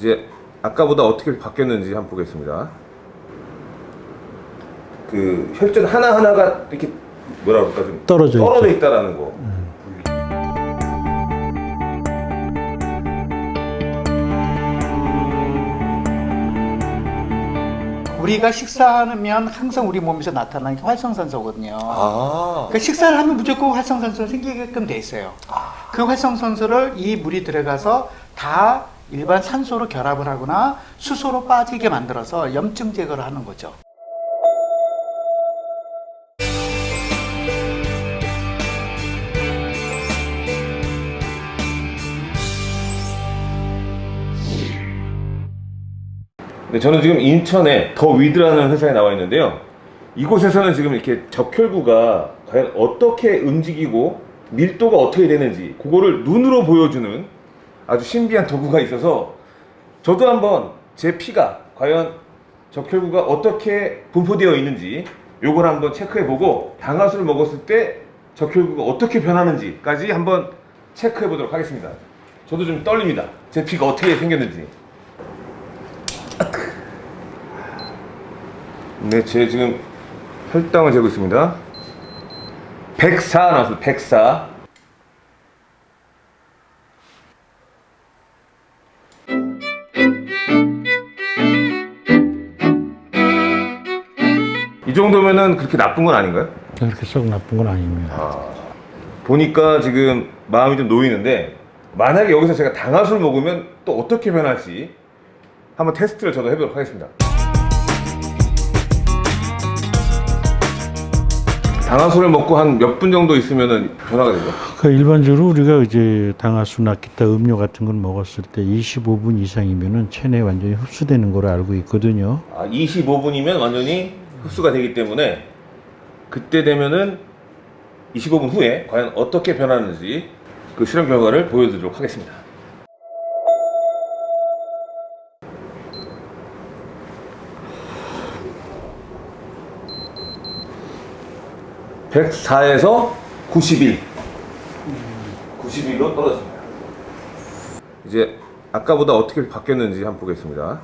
이제 아까보다 어떻게 바뀌었는지 한번 보겠습니다. 그 혈전 하나 하나가 이렇게 뭐라 그럴까 좀 떨어져 떨어져 있죠. 있다라는 거. 우리가 식사하면 항상 우리 몸에서 나타나는 게 활성산소거든요. 아. 그러니까 식사를 하면 무조건 활성산소가 생기게끔 돼 있어요. 그 활성산소를 이 물이 들어가서 다 일반 산소로 결합을 하거나 수소로 빠지게 만들어서 염증 제거를 하는 거죠. 네, 저는 지금 인천에 더 위드라는 회사에 나와 있는데요. 이곳에서는 지금 이렇게 적혈구가 과연 어떻게 움직이고 밀도가 어떻게 되는지 그거를 눈으로 보여주는 아주 신비한 도구가 있어서 저도 한번 제 피가 과연 적혈구가 어떻게 분포되어 있는지 요걸 한번 체크해 보고 당화수를 먹었을 때 적혈구가 어떻게 변하는지까지 한번 체크해 보도록 하겠습니다. 저도 좀 떨립니다. 제 피가 어떻게 생겼는지. 네, 제 지금 혈당을 재고 있습니다. 104 나왔어요. 104. 이 정도면은 그렇게 나쁜 건 아닌가요? 그렇게 썩 나쁜 건 아닙니다. 보니까 지금 마음이 좀 놓이는데 만약에 여기서 제가 당화수를 먹으면 또 어떻게 변할지 한번 테스트를 저도 해보도록 하겠습니다. 당화수를 먹고 한 몇 분 정도 있으면 변화가 되죠. 그 일반적으로 우리가 이제 당화수나 기타 음료 같은 걸 먹었을 때 25분 이상이면은 체내에 완전히 흡수되는 걸로 알고 있거든요. 아, 25분이면 완전히 흡수가 되기 때문에 그때 되면은 25분 후에 과연 어떻게 변하는지 그 실험 결과를 보여드리도록 하겠습니다. (104에서) (91) (91로) 떨어집니다. 이제 아까보다 어떻게 바뀌었는지 한번 보겠습니다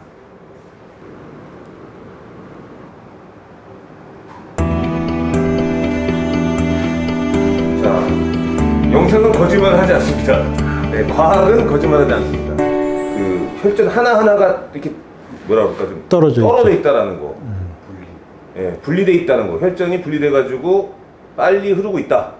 영상은 거짓말을 하지 않습니다. 네, 과학은 거짓말하지 않습니다. 그 혈전 하나 하나가 이렇게 뭐라 그럴까 좀 떨어져 떨어져. 있다라는 거. 예, 분리돼 있다는 거. 혈전이 분리돼 가지고 빨리 흐르고 있다.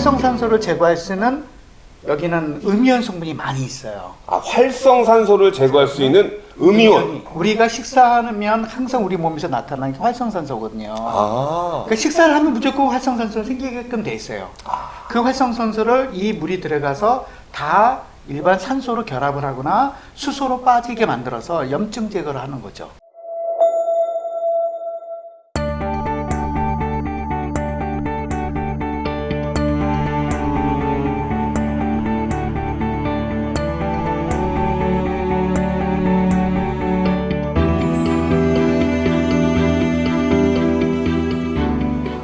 활성산소를 제거할 수 있는 여기는 음이온 성분이 많이 있어요. 아, 활성산소를 제거할 수 있는 음이온. 우리가 식사하면 항상 우리 몸에서 나타나는 게 활성산소거든요. 아. 그러니까 식사를 하면 무조건 활성산소가 생기게끔 돼 있어요. 그 활성산소를 이 물이 들어가서 다 일반 산소로 결합을 하거나 수소로 빠지게 만들어서 염증 제거를 하는 거죠.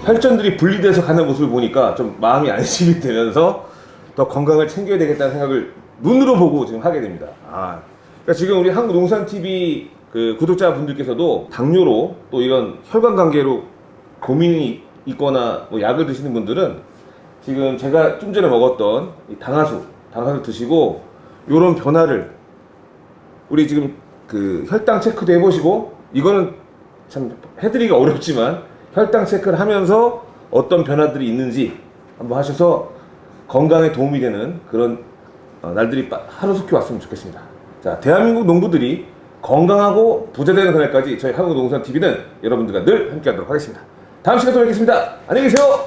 혈전들이 분리돼서 가는 모습을 보니까 좀 마음이 안심이 되면서 더 건강을 챙겨야 되겠다는 생각을 눈으로 보고 지금 하게 됩니다. 아, 그러니까 지금 우리 한국농산TV 그 구독자분들께서도 당뇨로 또 이런 혈관 관계로 고민이 있거나 뭐 약을 드시는 분들은 지금 제가 좀 전에 먹었던 이 당화수, 당화수 드시고 이런 변화를 우리 지금 그 혈당 체크도 해보시고 이거는 참 해드리기가 어렵지만 혈당 체크를 하면서 어떤 변화들이 있는지 한번 하셔서 건강에 도움이 되는 그런 어, 날들이 빠- 하루속히 왔으면 좋겠습니다. 자, 대한민국 농부들이 건강하고 부자되는 그날까지 저희 한국농산TV는 여러분들과 늘 함께하도록 하겠습니다. 다음 시간에 또 뵙겠습니다. 안녕히 계세요.